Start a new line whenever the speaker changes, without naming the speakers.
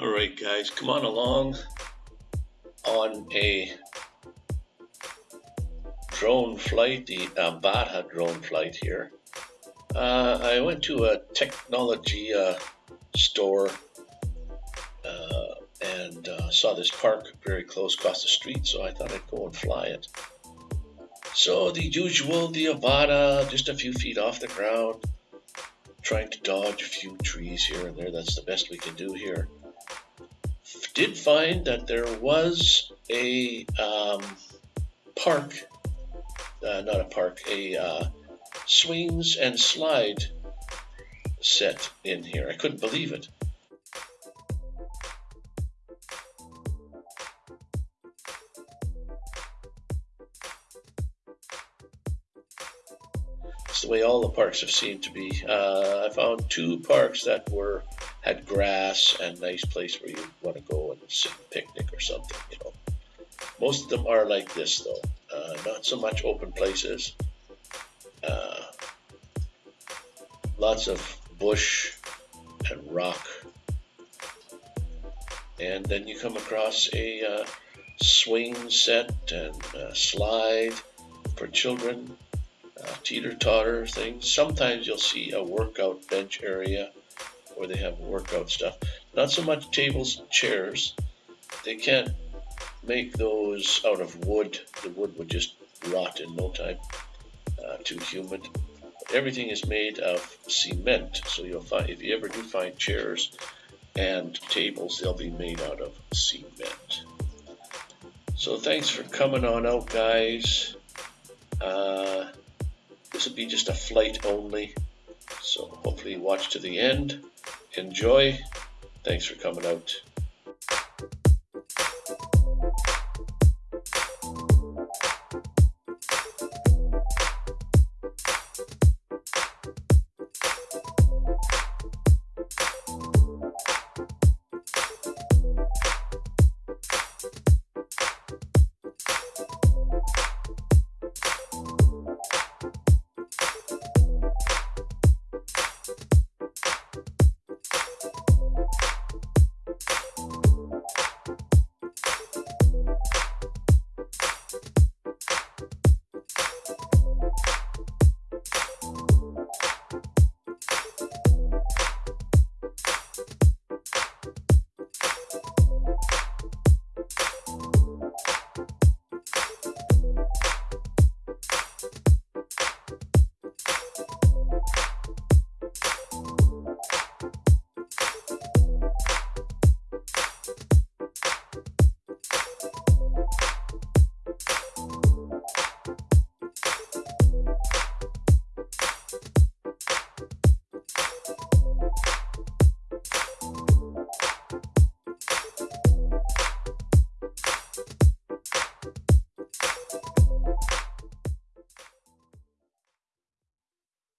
All right, guys, come on along on a drone flight, the Avata drone flight here. Uh, I went to a technology uh, store uh, and uh, saw this park very close across the street, so I thought I'd go and fly it. So the usual, the Avata, just a few feet off the ground, trying to dodge a few trees here and there. That's the best we can do here. Did find that there was a um, park, uh, not a park, a uh, swings and slide set in here. I couldn't believe it. It's the way all the parks have seemed to be. Uh, I found two parks that were had grass and nice place where you want to go and sit and picnic or something. You know, most of them are like this though. Uh, not so much open places. Uh, lots of bush and rock. And then you come across a uh, swing set and slide for children, uh, teeter totter things. Sometimes you'll see a workout bench area where they have workout stuff. Not so much tables and chairs. They can't make those out of wood. The wood would just rot in no time. Uh, too humid everything is made of cement. So you'll find if you ever do find chairs and tables, they'll be made out of cement. So thanks for coming on out, guys. Uh, be just a flight only. So hopefully watch to the end. Enjoy. Thanks for coming out.